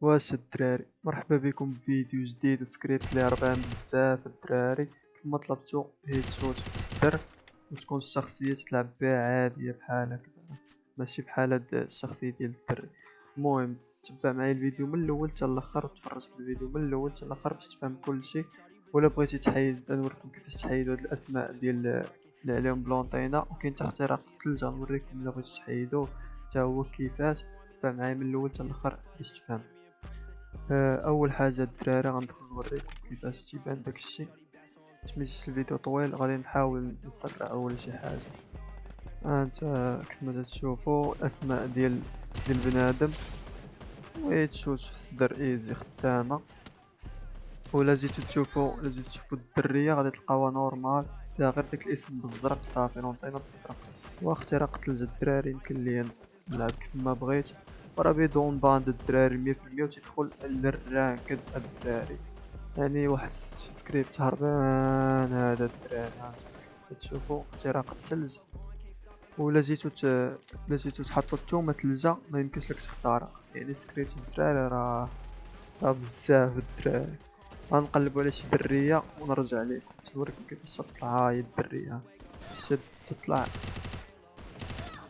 واش الدراري. مرحبا بكم بفيديو جديد وسكريبت اللي هربان بزاف الدراري. كما طلبتو headshot في الصدر وتكون الشخصية تلعب بها عادية بحال هكدا ماشي بحال هاد الشخصية ديال الدري المهم تبع معايا الفيديو من الأول حتى الآخر وتفرج في الفيديو من الأول حتى الآخر باش تفهم كلشي ولا بغيتي تحيد نوريكم كيفاش تحيدوا هاد الأسماء ديال اللي عليهم بلونطينا وكاين حتى اختراق الثلجة نوريكم إلا بغيتو تحيدوه. حتى هو كيفاش؟ تبع معايا من الأول حتى الآخر باش تفهم. أول حاجة الدراري غندخل نوريكم كيفاش تيبان داكشي. باش ميجيش الفيديو طويل غادي نحاول نسرع ولا شي حاجة. انت كما تشوفوا الاسماء ديال ديال بنادم. ويتشوت في الصدر إيزي خدامة. ولا جيتو تشوفوا ولا جيتو تشوفوا الدرية غادي تلقاوها نورمال. فيها غير داك الاسم بالزرق صافي نونطينا بالزرق واختراق تلج الدراري يمكن ليا نلعب كيف ما بغيت. وراه بيدون باند الدراري مية في المية وتيدخل للرانكد الدراري يعني واحد سكريبت هربان هذا الدراري تشوفوا اختراق الثلج ولا جيتو ت... ولا جيتو تحطو التومه تلجة ما يمكنش لك تختارها يعني سكريبت الدراري راه راه بزاف الدراري غنقلبو على شي درية ونرجع لكم نوريكم كيفاش تطلع هاي الدرية شد تطلع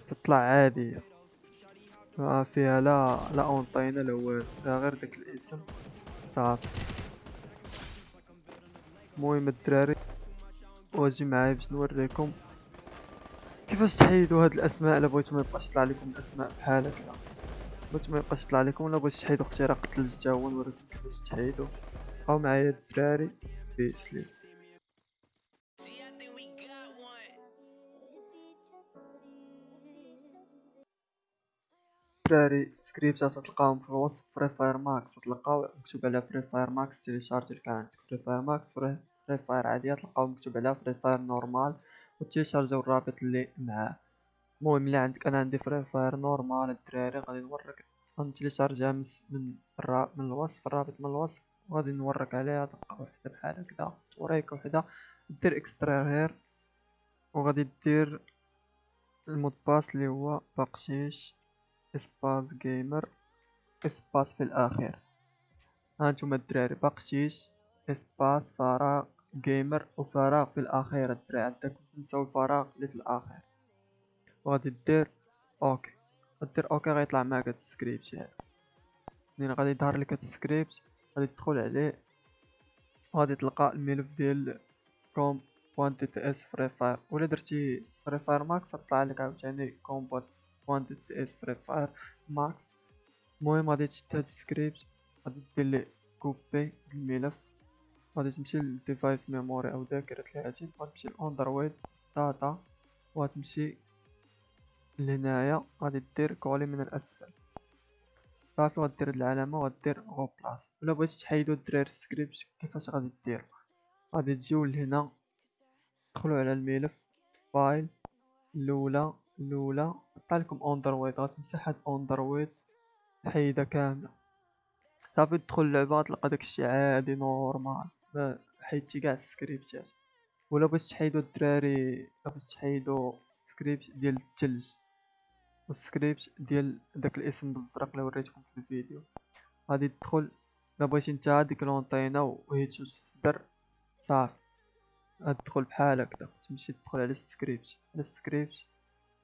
تطلع عادية ما فيها لا لا اونطينا لا والو غير داك الاسم. صافي. المهم الدراري واجي معايا باش نوريكم كيفاش تحيدوا هاد الأسماء. الا بغيتو ما يبقاش يطلع لكم الأسماء بحال هكا. بغيتو ما يبقاش يطلع لكم ولا بغيتو تحيدوا اختراق الثلج تا هو نوريكم كيفاش تحيدوا بقاو معايا الدراري بيسلي الدراري سكريبتات تلقاهم في الوصف Free Fire Max تلقاو مكتوب على Free Fire Max تيليشارجي كان. عندك Free Fire Max Free Fire عادية تلقاو مكتوب على Free Fire normal وتيليشارجيو الرابط اللي معاه. المهم الا عندك أنا عندي Free Fire normal الدراري. غادي نوريك غنتيليشارجيها من من من الوصف الرابط من الوصف. وغادي نوريك عليها تلقى وحدة بحال هكدا وريك وحدة. دير extraire وغادي دير ال mot de passe اللي هو بقشيش. espace gamer espace في الاخير هانتوما الدراري بقشيش espace فراغ gamer وفراغ في الاخير الدراري عندكم تنساو الفراغ اللي في الاخير وغادي دير OK. دير OK غيطلع معاك هاد السكريبت هذا منين غادي يظهر لك هاد السكريبت غادي تدخل عليه. وغادي تلقى الملف ديال com point dts Free Fire. ولا درتي Free Fire Max طلع لك عاوتاني com point s Free Fire Max المهم غادي تشد هاد السكريبت غادي دير copy الملف غادي تمشي لل device memory أو ذاكرة الهاتف غتمشي ل Android data وغتمشي لهنايا غادي دير coller من الاسفل صافي غدير هاد العلامة وغدير replace ولا بغيتي تحيدو الدراري السكريبت كيفاش غادي دير غادي تجيو لهنا تدخلو على الملف file الاولى الأولى لكم Android غتمسح هاد Android حيدها كاملة. صافي تدخل اللعبة تلقى داكشي عادي normal. ما حيدتي كاع السكريبتات. ولا بغيتي تحيدو الدراري ولا بغيتي تحيدو سكريبت ديال الثلج والسكريبت ديال داك الاسم بالزرق اللي وريتكم في الفيديو. غادي تدخل. الا بغيتي نتا ديك لونطينا وهي تشوف في الصدر. صافي. غتدخل بحال هكدا تمشي تدخل على السكريبت. على السكريبت.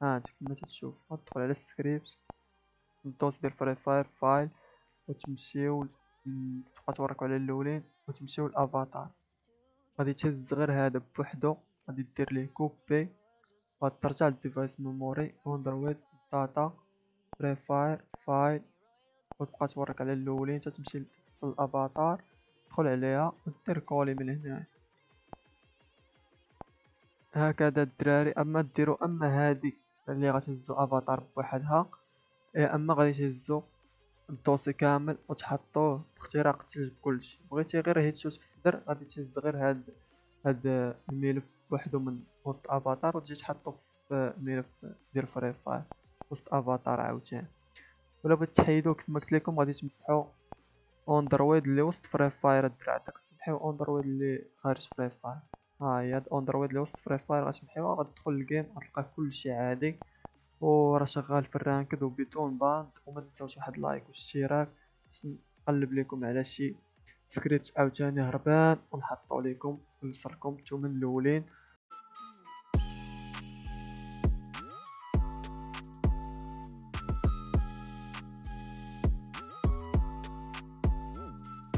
ها كما تشوف غتدخل على السكريبت. ال dossier ديال Free Fire file. وتمشيو تبقى توريكو على الأولين. وتمشيو لأفاتار. غادي تهز غير هذا بوحدو. غادي دير ليه copie غترجع لل device memory Android data Free Fire file وتبقى توريك على الأولين. حتى تمشي للافاتار تدخل عليها. ودير coller من هنا. هكذا الدراري. أما ديرو أما هادي اللي غتهزو أفاتار بوحدها. إيه أما غادي تهزو ال dossier كامل وتحطوه باختراق الثلج بكلشي. بغيتي غير headshot في الصدر غادي تهز غير هاد هاد الملف بوحدو من وسط أفاتار وتجي تحطو في الملف ديال Free Fire وسط أفاتار عاوتاني. ولا بغيت تحيدو كما قلت لكم غادي تمسحو Android اللي وسط Free Fire الدراري تمحيو Android اللي خارج Free Fire. ها هي هاد Android اللي وسط Free Fire غتمحيوها غتدخل لل game غتلقى كلشي عادي. وراه شغال في ال ranked وبدون ban وما تنساوش واحد like واشتراك باش قلب لكم على شي سكريبت عاوتاني هربان ونحطو لكم ويوصلكم نتوما الأولين.